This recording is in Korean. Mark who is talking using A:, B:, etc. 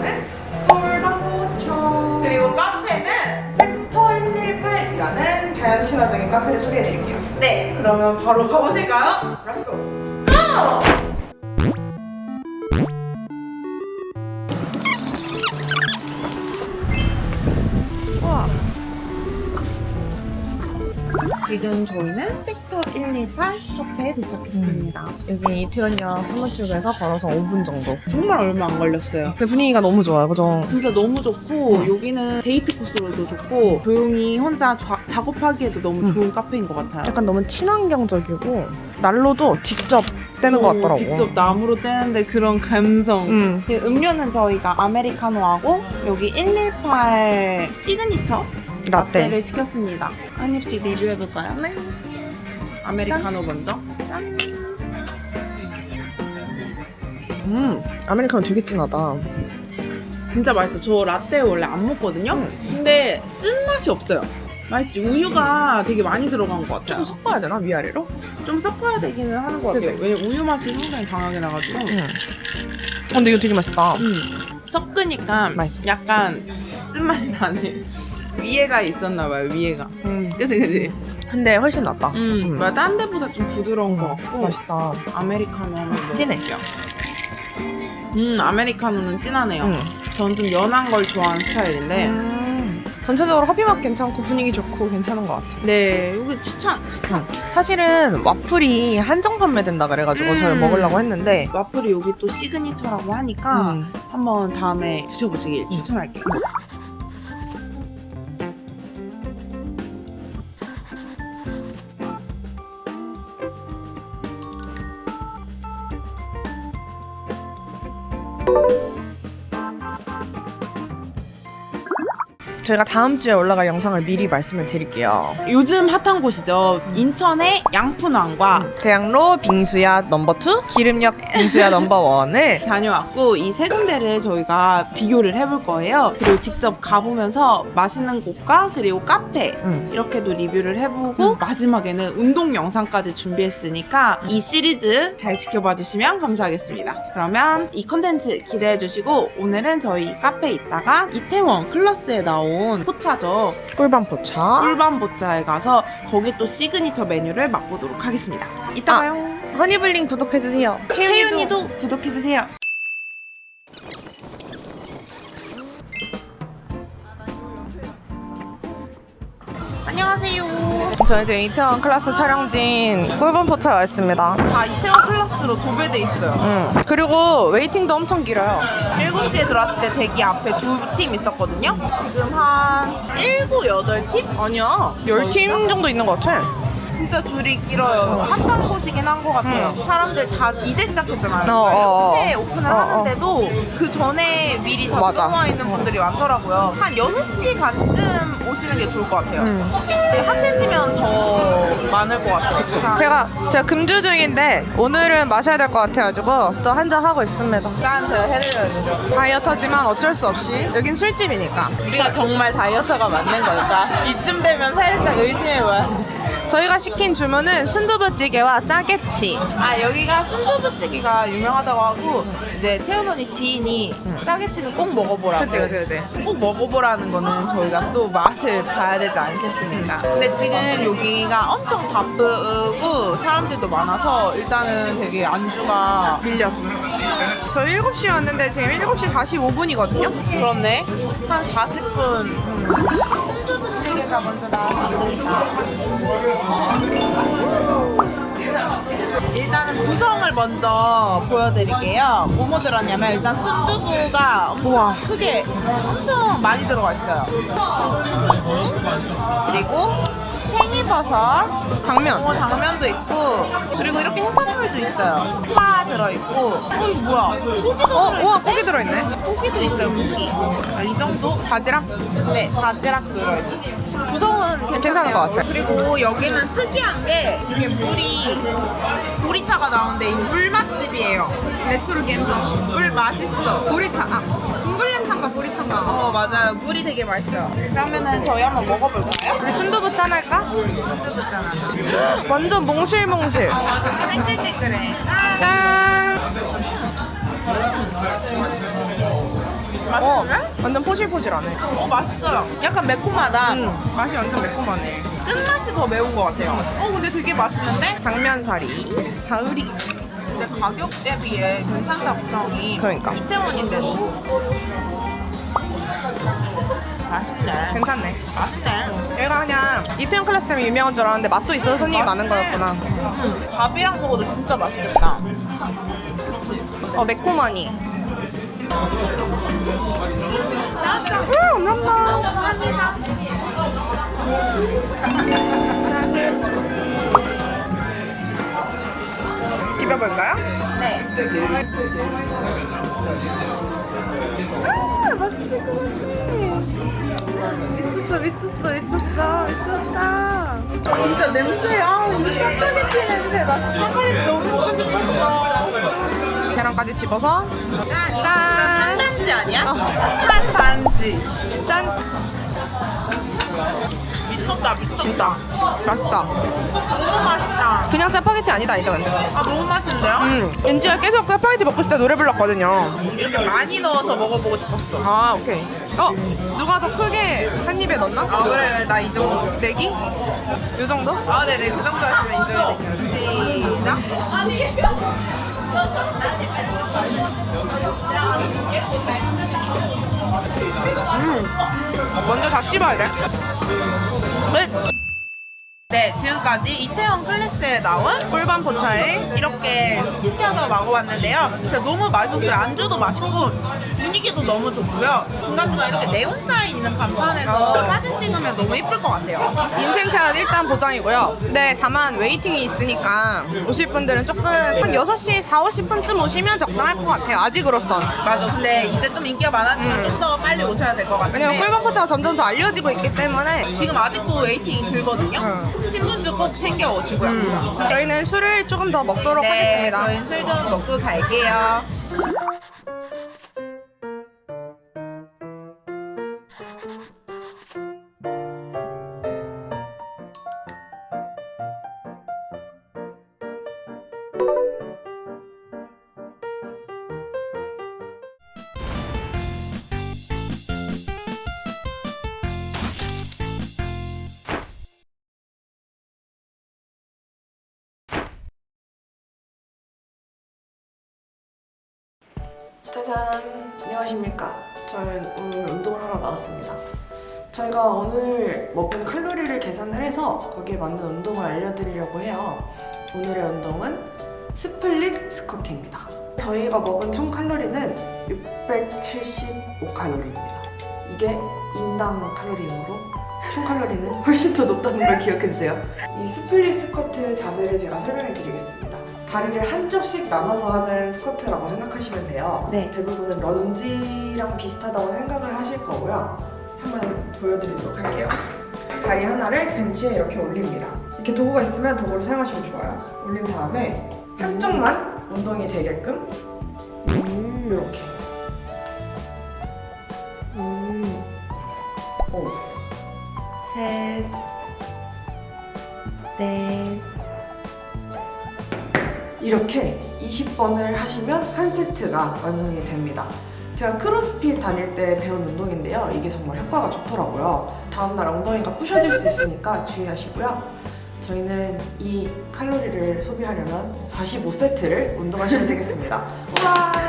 A: 나오는 꿀방구청
B: 그리고 카페는
A: 챕터 118이라는 자연 친화적인 카페를 소개해드릴게요.
B: 네. 그러면 바로 가보실까요?
A: Let's go.
B: 고! 지금 저희는 섹터 118 숍에 도착했습니다.
A: 여기 이태원역 3번 출구에서 걸어서 5분 정도.
B: 정말 얼마 안 걸렸어요.
A: 근데 분위기가 너무 좋아요, 그죠?
B: 진짜 너무 좋고 여기는 데이트 코스로도 좋고 조용히 혼자 좌- 작업하기에도 너무
A: 음.
B: 좋은 카페인 것 같아요.
A: 약간 너무 친환경적이고 난로도 직접 떼는 것
B: 어,
A: 같더라고.
B: 직접 나무로 떼는데 그런 감성.
A: 음.
B: 그 음료는 저희가 아메리카노하고 여기 118 시그니처
A: 라떼.
B: 라떼 를 시켰습니다. 한 입씩 리뷰해볼까요?
A: 네.
B: 아메리카노 먼저.
A: 음, 아메리카노 되게 진하다.
B: 진짜 맛있어. 저 라떼 원래 안 먹거든요.
A: 음.
B: 근데 쓴맛이 없어요. 맛있지. 우유가 되게 많이 들어간 것 같아요.
A: 좀 섞어야 되나 위아래로?
B: 좀 섞어야 되기는 하는 것 같아요. 왜냐면 우유 맛이 상당히 강하게 나가지고.
A: 응. 근데 이거 되게 맛있다.
B: 음. 섞으니까
A: 맛있어.
B: 약간 쓴맛이 나네. 위에가 있었나 봐요. 위에가.
A: 음.
B: 그치 그치.
A: 근데 훨씬 낫다.
B: 음. 뭐야, 딴 데보다 좀 부드러운 것 같고.
A: 맛있다.
B: 아메리카노 한번
A: 진해.
B: 음 아메리카노는 진하네요.
A: 응.
B: 저는 좀 연한 걸 좋아하는 스타일인데.
A: 음. 전체적으로 커피 맛 괜찮고 분위기 좋고 괜찮은 것 같아.
B: 네, 여기 추천 추천.
A: 사실은 와플이 한정 판매된다 그래가지고
B: 음.
A: 저희 먹으려고 했는데
B: 와플이 여기 또 signature라고 하니까
A: 음.
B: 한번 다음에 드셔보시길 추천할게요.
A: 저희가 다음 주에 올라갈 영상을 미리 말씀을 드릴게요.
B: 요즘 핫한 곳이죠. 인천의 양푼왕과
A: 대학로 빙수야 넘버 2, 길음역 빙수야 넘버 1을
B: 다녀왔고 이 세 군데를 저희가 비교를 해볼 거예요. 그리고 직접 가보면서 맛있는 곳과 그리고 카페
A: 음.
B: 이렇게도 리뷰를 해보고
A: 음.
B: 마지막에는 운동 영상까지 준비했으니까 이 시리즈 잘 지켜봐 주시면 감사하겠습니다. 그러면 이 컨텐츠 기대해 주시고 오늘은 저희 카페에 있다가 이태원 클래스에 나온 포차죠.
A: 꿀밤 포차.
B: 꿀밤포차에 가서 거기 또 시그니처 메뉴를 맛보도록 하겠습니다. 이따
A: 아,
B: 봐요.
A: 허니블링 구독해주세요.
B: 채윤이도 구독해주세요. 안녕하세요.
A: 저희 지금 이태원 클래스 촬영지인 꿀밤 포차에 와 있습니다.
B: 다 이태원 클래스로 도배돼 있어요.
A: 음. 그리고 waiting도 엄청 길어요.
B: 7시에 들어왔을 때 대기 앞에 두 팀 있었거든요. 지금 한 7, 8팀?
A: 아니야. 10팀 정도 있는 것 같아.
B: 진짜 줄이 길어요. 핫한 곳이긴 한 것 같아요. 사람들 다 이제 시작했잖아요.
A: 어, 어, 어.
B: 새해 오픈을
A: 어, 어.
B: 하는데도 그 전에 미리 다
A: 맞아.
B: 들어와 있는 분들이 많더라고요. 한 6시 반쯤 오시는 게 좋을 것 같아요.
A: 음.
B: 핫해지면 더 많을 것 같아요. 자,
A: 제가 제가 금주 중인데 오늘은 마셔야 될 것 같아가지고 또 한잔 하고 있습니다.
B: 짠 제가 해드려야 되죠.
A: 다이어터지만 어쩔 수 없이 여긴 술집이니까
B: 우리가 정말 다이어트가 맞는 걸까? 이쯤 되면 살짝 의심해봐요.
A: 저희가 시킨 주문은 순두부찌개와 짜게치.
B: 아 여기가 순두부찌개가 유명하다고 하고 이제 채연 언니 지인이 짜게치는 꼭 먹어보라고
A: 그치 그치 그치.
B: 꼭 먹어보라는 거는 저희가 또 맛을 봐야 되지 않겠습니까? 근데 지금 여기가 엄청 바쁘고 사람들도 많아서 일단은 되게 안주가
A: 밀렸어. 저 7시에 왔는데 지금 7시 45분이거든요.
B: 그렇네 한 40분 순 두부찌개가 먼저 나왔습니다 일단은 구성을 먼저 보여드릴게요 뭐 뭐 들었냐면 일단 순두부가 엄청
A: 우와.
B: 크게 엄청 많이 들어가 있어요 그리고 팽이버섯
A: 당면.
B: 어, 당면도 있고 그리고 이렇게 해산물도 있어요 파 들어있고 어 이거 뭐야 고기도
A: 어,
B: 들어있는데?
A: 우와 고기 들어있네.
B: 고기도 있어요 고기 아, 이 정도?
A: 바지락?
B: 네 바지락 들어있어요 구성은 괜찮아요
A: 괜찮은 것 같아요.
B: 그리고 여기는 특이한 게 이게 물이 보리차가 나오는데 이 물 맛집이에요
A: 레트로 감성.
B: 물 맛있어
A: 보리차. 아, 둥굴레차인가 보리차인가.
B: 어 맞아요 물이 되게 맛있어요 그러면은 저희 한번 먹어볼까요?
A: 우리 순두부 짠 할까?
B: 순두부잖아
A: 완전 몽실몽실.
B: 어 맞아 땡글땡글해 짠
A: 짠.
C: 어,
B: 맛있네?
C: 완전 포실포실하네.
B: 어 맛있어요. 약간 매콤하다.
C: 음, 맛이 완전 매콤하네.
B: 끝맛이 더 매운 것 같아요. 어 근데 되게 맛있는데?
C: 당면사리, 사으리.
B: 근데 가격 대비에 괜찮다 구성이.
C: 그러니까.
B: 이태원인데도. 맛있네.
C: 괜찮네.
B: 맛있네.
C: 얘가 그냥 이태원 클래스 때문에 유명한 줄 알았는데 맛도 있어서 손님이 많은 거였구나.
B: 음, 밥이랑 먹어도 진짜 맛있겠다. 그치?
C: 어, 매콤하니. 비벼볼까요?
B: 네. 아, 맛있을 것 같아. 미쳤어, 미쳤어, 미쳤어, 미쳤다. 진짜 냄새, 아, 이거 짜파게티 냄새. 나 짜파게티 너무 먹고 싶었어.
C: 계란까지 집어서
B: 짠!
C: 짠!
B: 탄단지 아니야?
C: 어.
B: 탄단지.
C: 짠!
B: 미쳤다, 미쳤다.
C: 진짜 맛있다.
B: 너무 맛있다.
C: 그냥 짜파게티 아니다 이건.
B: 아, 너무 맛있는데요?
C: 음, 왠지가 계속 짜파게티 먹고 싶다 노래 불렀거든요.
B: 이렇게 많이 넣어서 먹어보고 싶었어.
C: 아 오케이. 어 누가 더 크게 한 입에 넣나?
B: 아, 그래, 나 이 정도.
C: 내기? 요 정도?
B: 아, 네네. 그 정도 하시면 인정해 드릴게요. 시작.
C: 먼저 다 씹어야 돼. 끝.
B: 네, 지금까지 이태원 클래스에 나온
C: 꿀밤 포차에
B: 이렇게 시켜서 먹어봤는데요. 진짜 너무 맛있었어요. 안주도 맛있고 분위기도 너무 좋고요. 중간중간 이렇게 네온 사인 있는 간판에서
C: 어.
B: 사진 찍으면 너무 예쁠 것 같아요.
C: 인생샷 일단 보장이고요. 네, 다만 waiting이 있으니까 오실 분들은 조금 한 6시, 4, 50분쯤 오시면 적당할 것 같아요. 아직으로선.
B: 맞아. 근데 이제 좀 인기가 많아지면
C: 음.
B: 좀더 빨리 오셔야 될 것 같은데
C: 왜냐면 꿀밤 포차가 점점 더 알려지고 있기 때문에
B: 지금 아직도 웨이팅이 길거든요.
C: 음.
B: 신분증 꼭 챙겨 오시고요.
C: 음, 저희는 술을 조금 더 먹도록
B: 네,
C: 하겠습니다.
B: 저희는 술좀 먹고 갈게요.
A: 짜잔! 안녕하십니까. 저는 오늘 운동을 하러 나왔습니다. 저희가 오늘 먹은 칼로리를 계산을 해서 거기에 맞는 운동을 알려드리려고 해요. 오늘의 운동은 split squat입니다. 저희가 먹은 총 칼로리는 675칼로리입니다. 이게 인당 칼로리이므로 총 칼로리는 훨씬 더 높다는 걸 기억해주세요. 이 split squat 자세를 제가 설명해 드리겠습니다. 다리를 한쪽씩 나눠서 하는 스쿼트라고 생각하시면 돼요.
B: 네.
A: 대부분은 런지랑 비슷하다고 생각을 하실 거고요. 한번 보여드리도록 할게요. 다리 하나를 벤치에 이렇게 올립니다. 이렇게 도구가 있으면 도구를 사용하시면 좋아요. 올린 다음에 한쪽만 운동이 되게끔 20번을 하시면 한 세트가 완성이 됩니다. 제가 크로스핏 다닐 때 배운 운동인데요. 이게 정말 효과가 좋더라고요. 다음날 엉덩이가 부셔질 수 있으니까 주의하시고요. 저희는 이 칼로리를 소비하려면 45세트를 운동하시면 되겠습니다. 와!